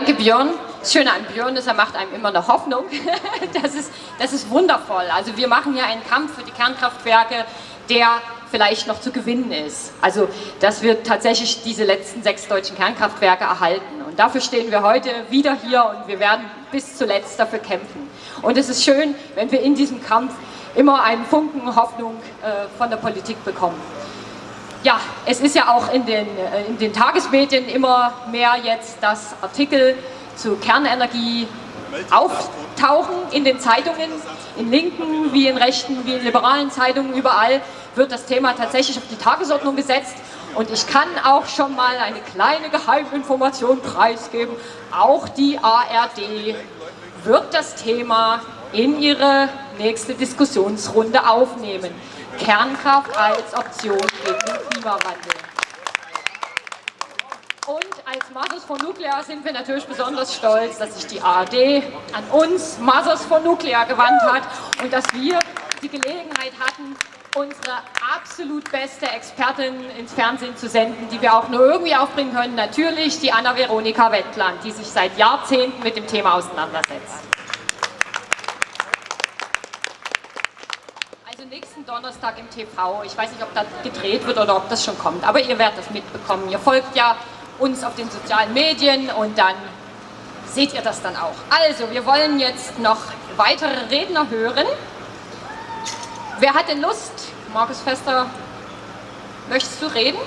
Danke Björn. Das Schöne an Björn ist, er macht einem immer eine Hoffnung. Das ist, das ist wundervoll. Also wir machen hier einen Kampf für die Kernkraftwerke, der vielleicht noch zu gewinnen ist. Also dass wir tatsächlich diese letzten sechs deutschen Kernkraftwerke erhalten. Und dafür stehen wir heute wieder hier und wir werden bis zuletzt dafür kämpfen. Und es ist schön, wenn wir in diesem Kampf immer einen Funken Hoffnung äh, von der Politik bekommen. Ja, es ist ja auch in den, äh, in den Tagesmedien immer mehr jetzt, dass Artikel zu Kernenergie auftauchen in den Zeitungen, in linken wie in rechten wie in liberalen Zeitungen, überall wird das Thema tatsächlich auf die Tagesordnung gesetzt. Und ich kann auch schon mal eine kleine Geheiminformation preisgeben, auch die ARD wird das Thema in ihre nächste Diskussionsrunde aufnehmen. Kernkraft als Option gegen den Klimawandel. Und als Mothers for Nuclear sind wir natürlich besonders stolz, dass sich die ARD an uns, Mothers for Nuclear, gewandt hat und dass wir die Gelegenheit hatten, unsere absolut beste Expertin ins Fernsehen zu senden, die wir auch nur irgendwie aufbringen können. Natürlich die Anna-Veronika Wettland, die sich seit Jahrzehnten mit dem Thema auseinandersetzt. Also nächsten Donnerstag im TV. Ich weiß nicht, ob das gedreht wird oder ob das schon kommt, aber ihr werdet das mitbekommen. Ihr folgt ja uns auf den sozialen Medien und dann seht ihr das dann auch. Also, wir wollen jetzt noch weitere Redner hören. Wer hat denn Lust? Markus Fester, möchtest du reden?